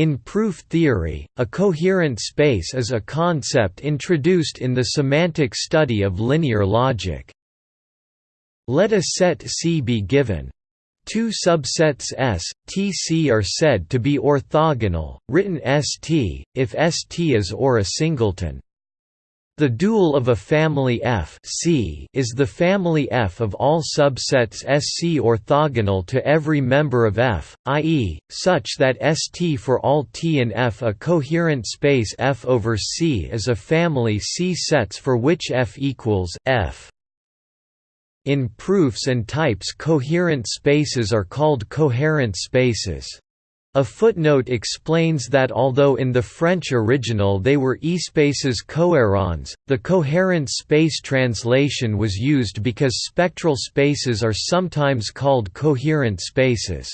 In proof theory, a coherent space is a concept introduced in the semantic study of linear logic. Let a set C be given. Two subsets S, T C are said to be orthogonal, written St, if St is or a singleton. The dual of a family F C is the family F of all subsets SC orthogonal to every member of F, i.e., such that ST for all T in F a coherent space F over C is a family C sets for which F equals F. In proofs and types coherent spaces are called coherence spaces. A footnote explains that although in the French original they were espaces cohérents, the coherence space translation was used because spectral spaces are sometimes called coherent spaces.